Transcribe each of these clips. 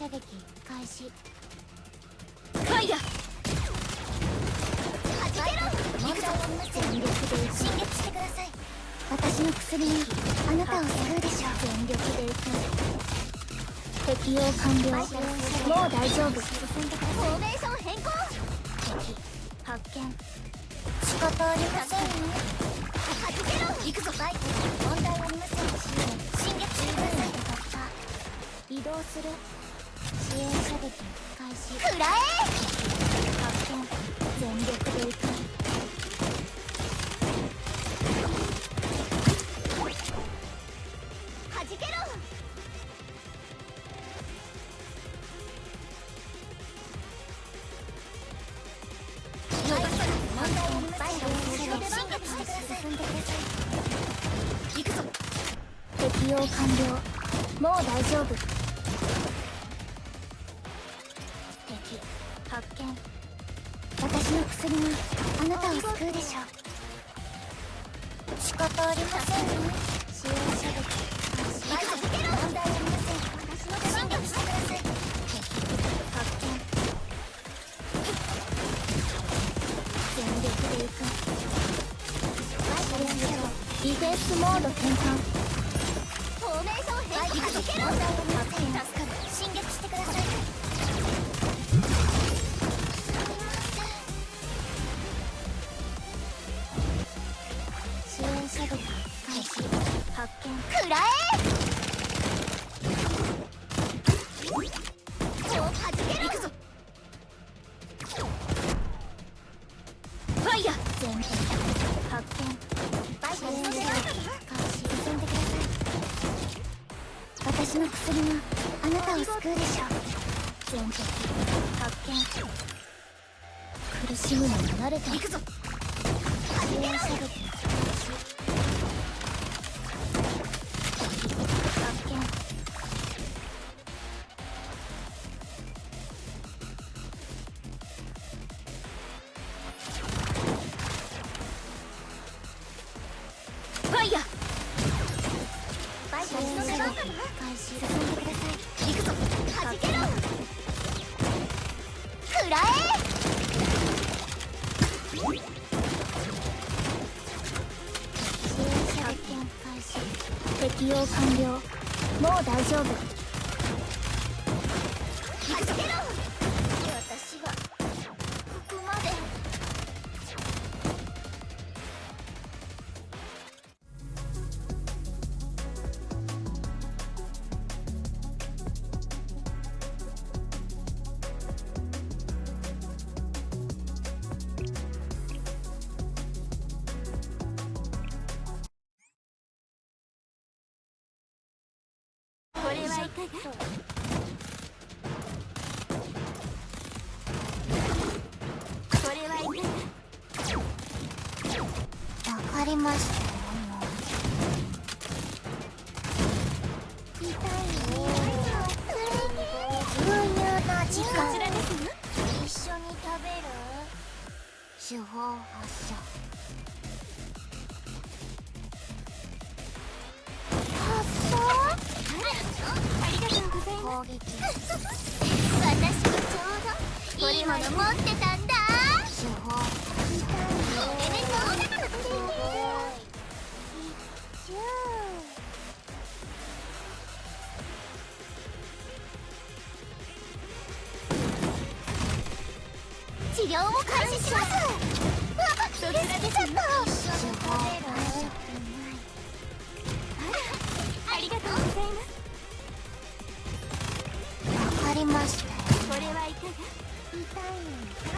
射撃開始。イけろ。行くぞ全力で進撃してください私の薬にあなたを救うでしょう全力で行く適用完了もう大丈夫フォーメーション変更敵発見仕方ありませんねけろ。行くぞバイ問題ありません進撃してください移動する支援射撃開始食らえ発見全力で行くはじけろ。逃がさない問題ありません進撃してください進んでください行くぞ適用完了もう大丈夫の薬があなたを救うでしょう仕方ありませんね支援射撃開始問題ありません私の出番だしてください発見全力で行く支援射撃ディフェンスモード転換フォーメーション変化行けろ問題ありませんの薬があなたを救うでしょう。全敵発見。苦しむのに慣れた。行くぞ開始進んでください行くぞ。はじけろくらえ支援者発見開始適用完了もう大丈夫わかりましたもの持ってたんだ。これでどう。だか治療を開始しますわっそちらですよ一緒 Woo!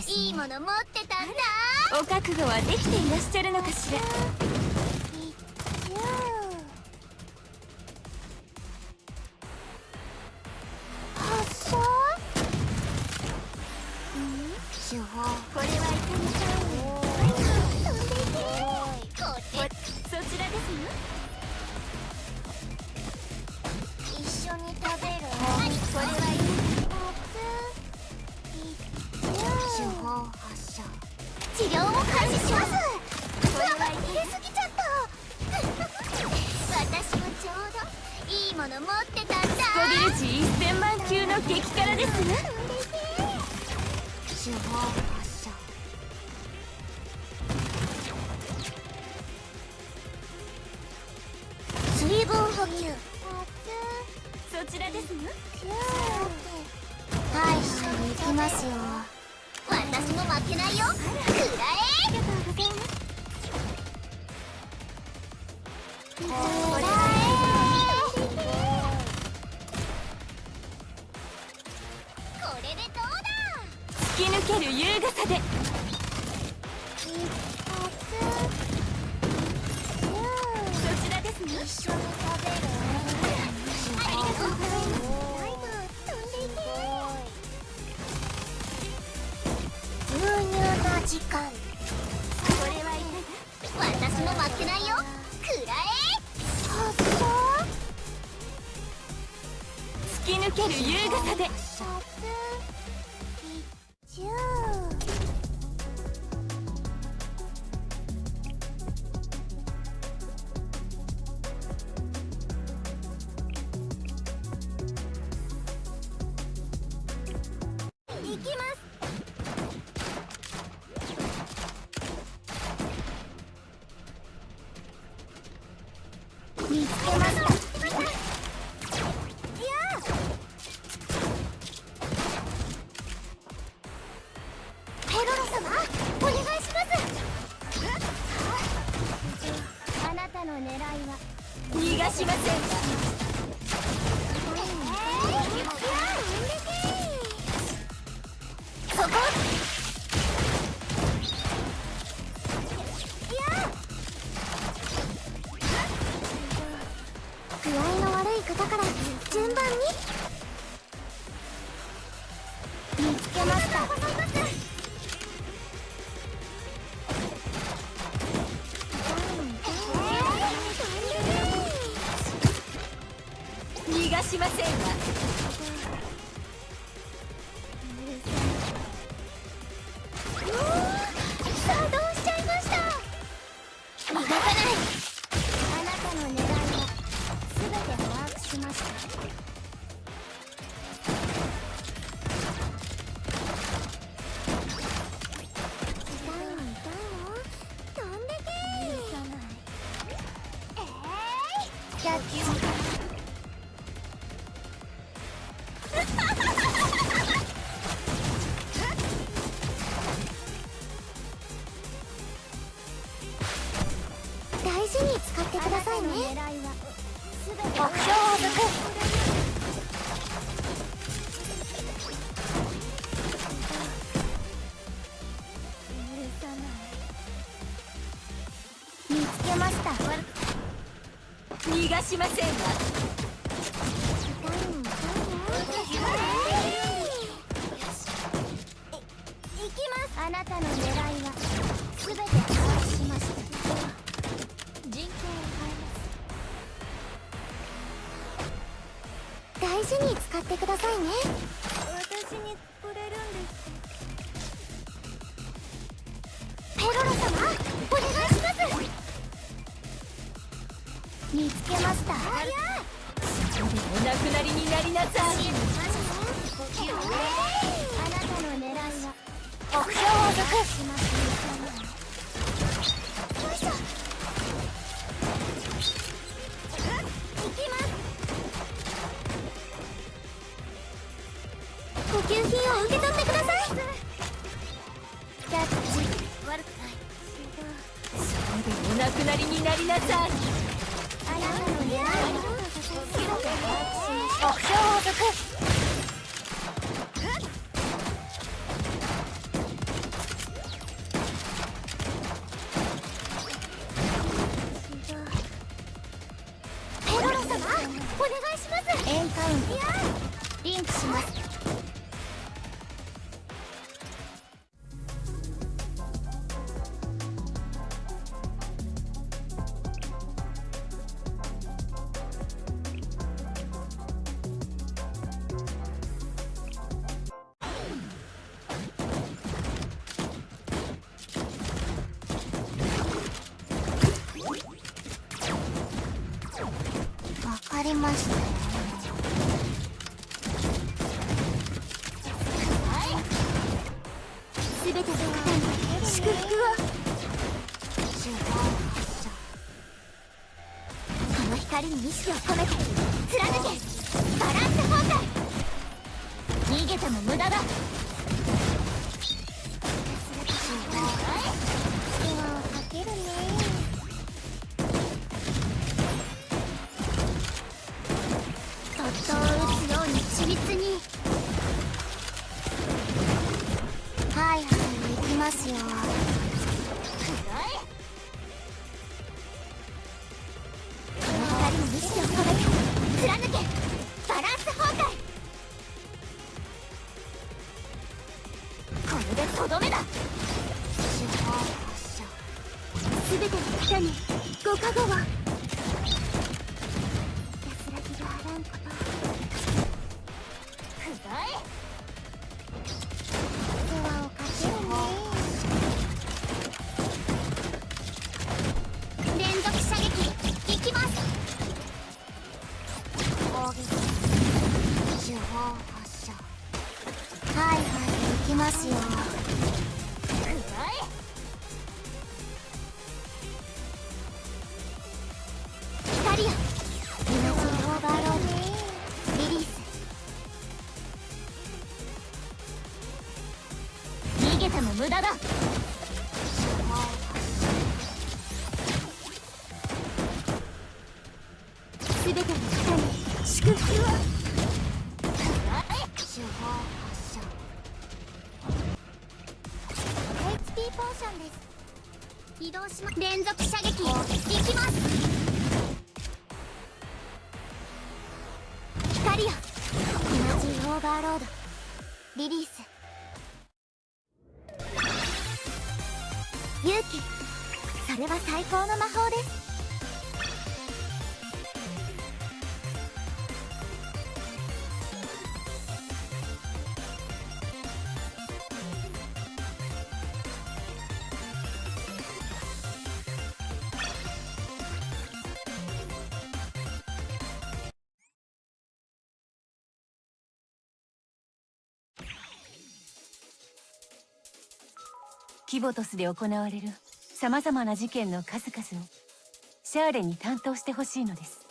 です、ね、いいもの持ってたんだ。お覚悟はできていらっしゃるのかしら。発射手法これはいかにか飛ん。でいけこれそちらですね治療を開始します。これは入れすぎちゃった。私もちょうどいいもの持ってたんだ。コビルチ1000万級の激辛ですね。手法発射。水分補給。そちらですね。はい行きますよ私も負けないよ。くらえ。ありがとうございますくらえこれでどうだ。突き抜ける優雅さで。一そちらですね発。一緒に食べる。ありがとうございます。ライブ飛んでいけの時間。これは私も負けないよ。くらえ突き抜ける優雅さでしません。そこ具合の悪い方から順番にお亡くなりになりなさい。目標を抜くしますよいしょ行きます補給品を受け取ってくださいキャッチ悪くないそうでお亡くなりになりなさいお願いします。エンカウント。リンクしますましたすべての方に祝福をこの光に意志を込めて貫けバランス崩壊逃げても無駄だポーションです。移動します連続射撃。いきます。光よ。エナジーオーバーロード。リリース。勇気。それは最高の魔法です。キボトスで行われる様々な事件の数々をシャーレに担当してほしいのです。